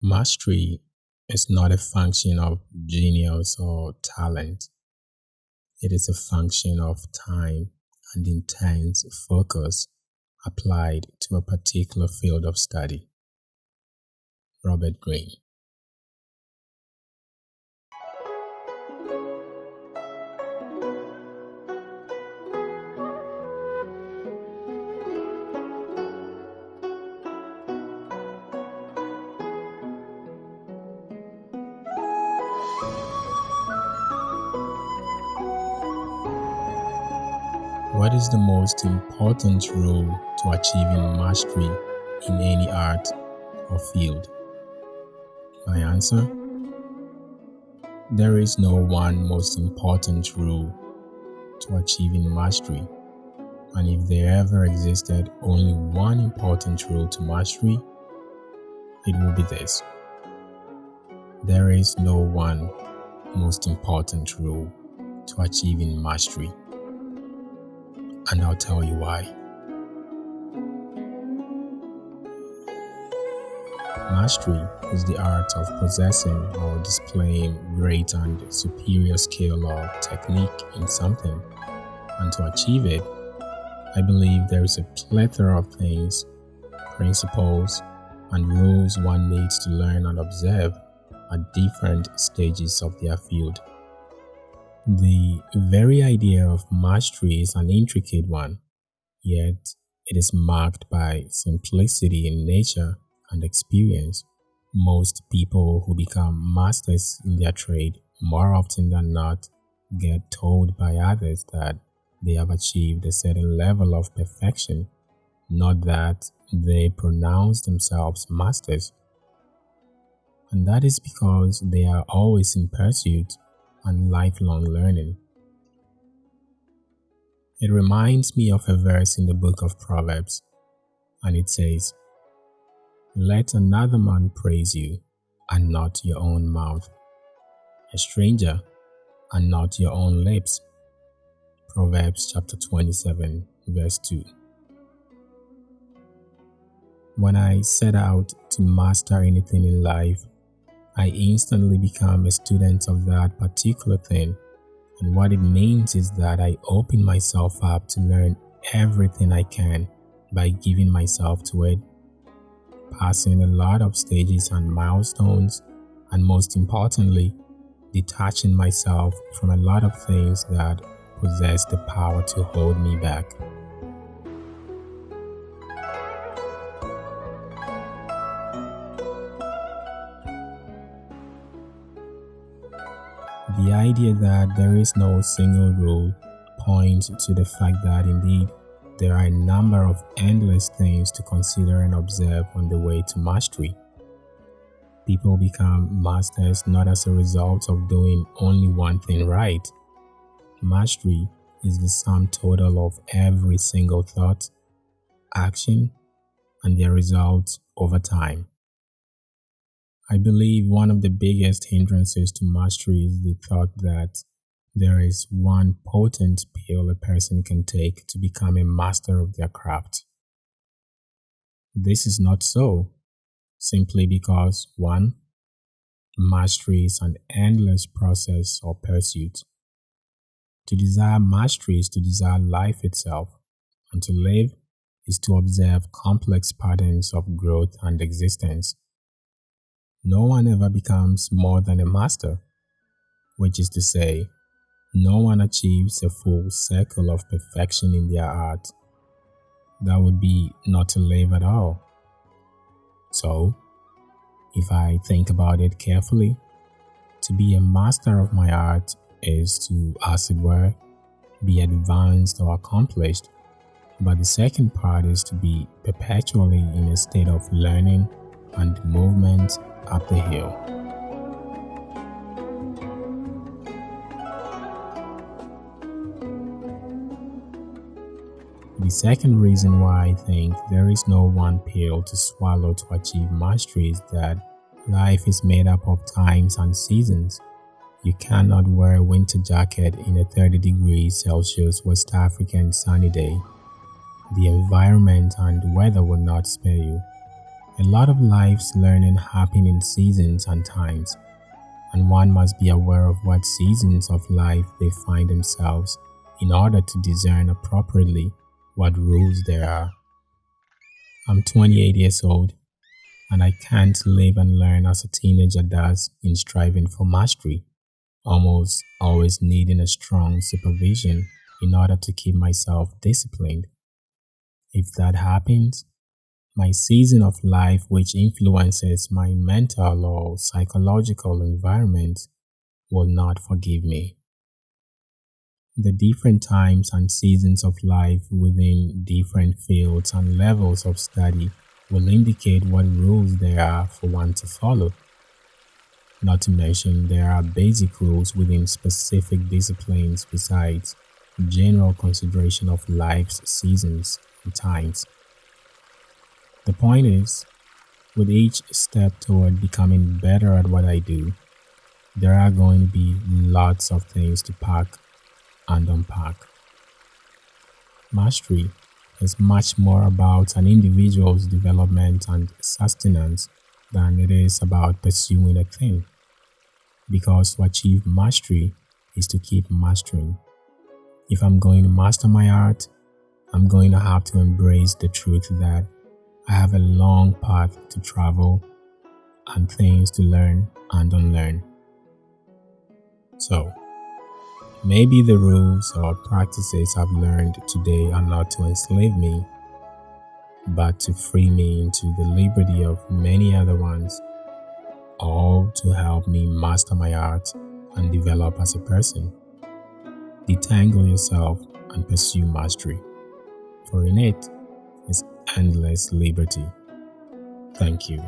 Mastery is not a function of genius or talent. It is a function of time and intense focus applied to a particular field of study. Robert Greene What is the most important rule to achieving mastery in any art or field? My answer? There is no one most important rule to achieving mastery. And if there ever existed only one important rule to mastery, it would be this. There is no one most important rule to achieving mastery and I'll tell you why. Mastery is the art of possessing or displaying great and superior skill or technique in something. And to achieve it, I believe there is a plethora of things, principles, and rules one needs to learn and observe at different stages of their field. The very idea of mastery is an intricate one, yet it is marked by simplicity in nature and experience. Most people who become masters in their trade more often than not get told by others that they have achieved a certain level of perfection, not that they pronounce themselves masters. And that is because they are always in pursuit and lifelong learning. It reminds me of a verse in the book of Proverbs, and it says, Let another man praise you, and not your own mouth, a stranger, and not your own lips. Proverbs chapter 27, verse 2. When I set out to master anything in life, I instantly become a student of that particular thing. And what it means is that I open myself up to learn everything I can by giving myself to it, passing a lot of stages and milestones, and most importantly, detaching myself from a lot of things that possess the power to hold me back. The idea that there is no single rule points to the fact that indeed there are a number of endless things to consider and observe on the way to mastery. People become masters not as a result of doing only one thing right. Mastery is the sum total of every single thought, action, and their results over time. I believe one of the biggest hindrances to mastery is the thought that there is one potent pill a person can take to become a master of their craft. This is not so, simply because 1. Mastery is an endless process or pursuit. To desire mastery is to desire life itself, and to live is to observe complex patterns of growth and existence no one ever becomes more than a master, which is to say, no one achieves a full circle of perfection in their art. That would be not to live at all. So, if I think about it carefully, to be a master of my art is to, as it were, be advanced or accomplished. But the second part is to be perpetually in a state of learning and movement up the hill. The second reason why I think there is no one pill to swallow to achieve mastery is that life is made up of times and seasons. You cannot wear a winter jacket in a 30 degrees Celsius West African sunny day. The environment and weather will not spare you A lot of life's learning happen in seasons and times, and one must be aware of what seasons of life they find themselves in order to discern appropriately what rules there are. I'm 28 years old, and I can't live and learn as a teenager does in striving for mastery, almost always needing a strong supervision in order to keep myself disciplined. If that happens, my season of life, which influences my mental or psychological environment, will not forgive me. The different times and seasons of life within different fields and levels of study will indicate what rules there are for one to follow. Not to mention, there are basic rules within specific disciplines besides general consideration of life's seasons and times. The point is, with each step toward becoming better at what I do, there are going to be lots of things to pack and unpack. Mastery is much more about an individual's development and sustenance than it is about pursuing a thing. Because to achieve mastery is to keep mastering. If I'm going to master my art, I'm going to have to embrace the truth that I have a long path to travel and things to learn and unlearn. So, maybe the rules or practices I've learned today are not to enslave me, but to free me into the liberty of many other ones, all to help me master my art and develop as a person. Detangle yourself and pursue mastery, for in it, endless liberty. Thank you.